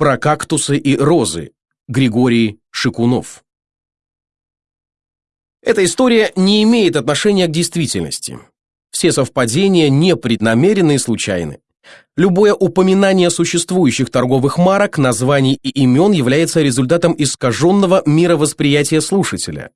Про кактусы и розы. Григорий Шикунов. Эта история не имеет отношения к действительности. Все совпадения непреднамеренны и случайны. Любое упоминание существующих торговых марок, названий и имен является результатом искаженного мировосприятия слушателя.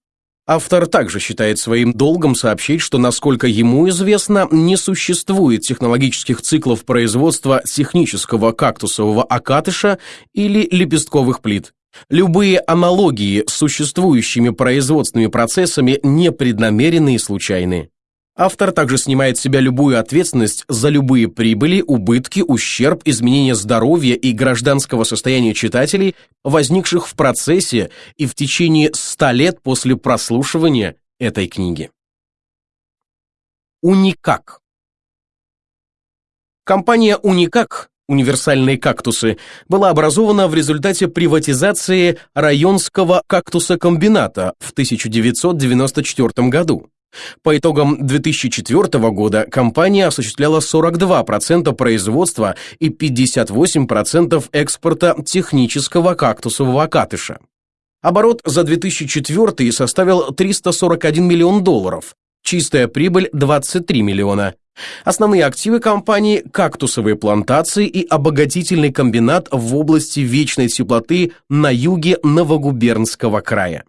Автор также считает своим долгом сообщить, что, насколько ему известно, не существует технологических циклов производства технического кактусового окатыша или лепестковых плит. Любые аналогии с существующими производственными процессами непреднамеренны и случайны. Автор также снимает с себя любую ответственность за любые прибыли, убытки, ущерб, изменения здоровья и гражданского состояния читателей, возникших в процессе и в течение ста лет после прослушивания этой книги. Уникак Компания «Уникак» универсальные кактусы, была образована в результате приватизации районского кактусокомбината в 1994 году. По итогам 2004 года компания осуществляла 42% производства и 58% экспорта технического кактусового окатыша. Оборот за 2004 составил 341 миллион долларов, чистая прибыль 23 миллиона. Основные активы компании – кактусовые плантации и обогатительный комбинат в области вечной теплоты на юге Новогубернского края.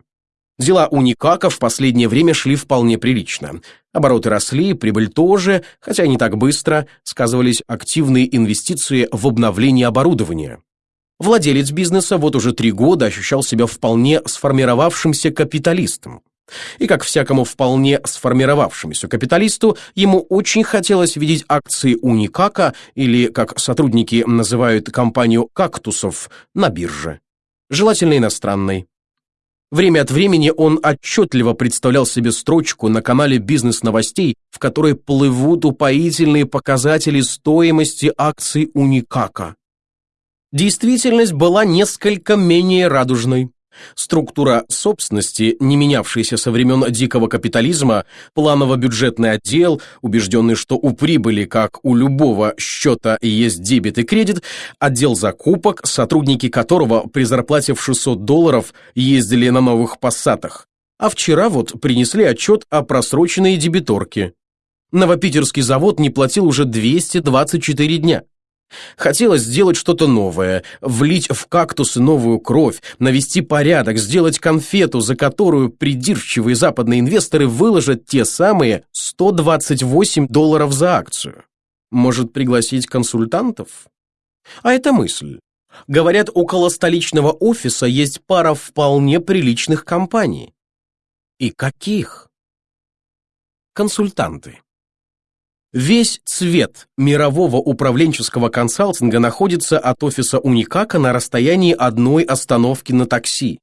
Дела у Никака в последнее время шли вполне прилично. Обороты росли, прибыль тоже, хотя не так быстро, сказывались активные инвестиции в обновление оборудования. Владелец бизнеса вот уже три года ощущал себя вполне сформировавшимся капиталистом. И как всякому вполне сформировавшемуся капиталисту, ему очень хотелось видеть акции Уникака, или, как сотрудники называют компанию «кактусов», на бирже. Желательно иностранной. Время от времени он отчетливо представлял себе строчку на канале бизнес-новостей, в которой плывут упоительные показатели стоимости акций Уникака. Действительность была несколько менее радужной. Структура собственности, не менявшаяся со времен дикого капитализма, планово-бюджетный отдел, убежденный, что у прибыли, как у любого счета, есть дебет и кредит, отдел закупок, сотрудники которого при зарплате в 600 долларов ездили на новых пассатах. А вчера вот принесли отчет о просроченной дебиторке. Новопитерский завод не платил уже 224 дня. Хотелось сделать что-то новое, влить в кактусы новую кровь, навести порядок, сделать конфету, за которую придирчивые западные инвесторы выложат те самые 128 долларов за акцию. Может, пригласить консультантов? А это мысль. Говорят, около столичного офиса есть пара вполне приличных компаний. И каких? Консультанты. Весь цвет мирового управленческого консалтинга находится от офиса Уникака на расстоянии одной остановки на такси.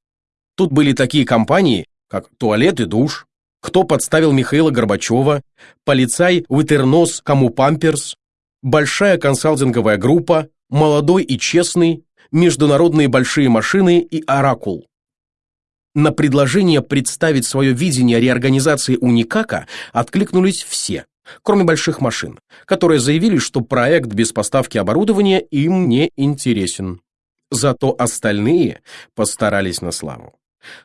Тут были такие компании, как «Туалет и душ», «Кто подставил Михаила Горбачева», «Полицай Витернос Кому Памперс», «Большая консалтинговая группа», «Молодой и честный», «Международные большие машины» и «Оракул». На предложение представить свое видение реорганизации Уникака откликнулись все кроме больших машин, которые заявили, что проект без поставки оборудования им не интересен. Зато остальные постарались на славу.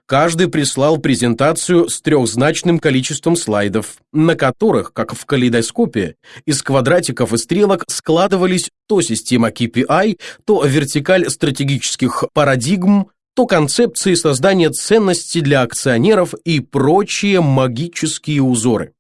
Каждый прислал презентацию с трехзначным количеством слайдов, на которых, как в калейдоскопе, из квадратиков и стрелок складывались то система KPI, то вертикаль стратегических парадигм, то концепции создания ценностей для акционеров и прочие магические узоры.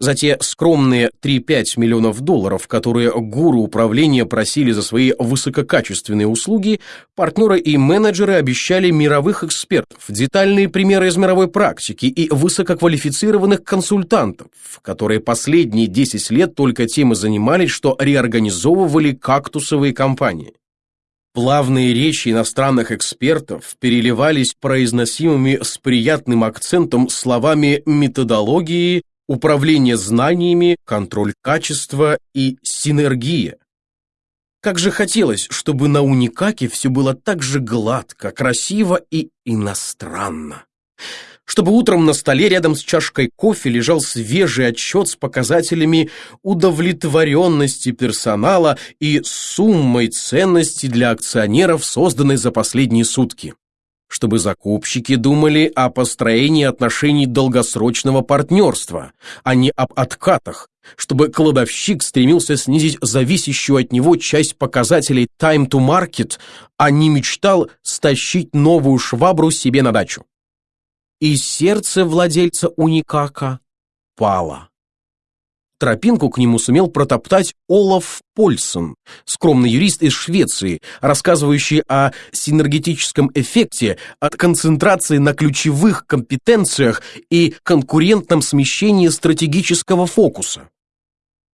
За те скромные 3-5 миллионов долларов, которые гуру управления просили за свои высококачественные услуги, партнеры и менеджеры обещали мировых экспертов, детальные примеры из мировой практики и высококвалифицированных консультантов, которые последние 10 лет только тем и занимались, что реорганизовывали кактусовые компании. Плавные речи иностранных экспертов переливались произносимыми с приятным акцентом словами методологии, управление знаниями, контроль качества и синергия. Как же хотелось, чтобы на Уникаке все было так же гладко, красиво и иностранно. чтобы утром на столе рядом с чашкой кофе лежал свежий отчет с показателями удовлетворенности персонала и суммой ценности для акционеров, созданной за последние сутки. Чтобы закупщики думали о построении отношений долгосрочного партнерства, а не об откатах, чтобы кладовщик стремился снизить зависящую от него часть показателей time to market, а не мечтал стащить новую швабру себе на дачу и сердце владельца уникака пало. Тропинку к нему сумел протоптать Олаф Польсон, скромный юрист из Швеции, рассказывающий о синергетическом эффекте от концентрации на ключевых компетенциях и конкурентном смещении стратегического фокуса.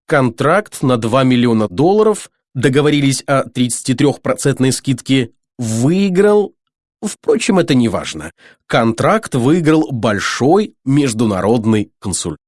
Контракт на 2 миллиона долларов, договорились о 33% скидке, выиграл Впрочем, это не важно. Контракт выиграл большой международный консультант.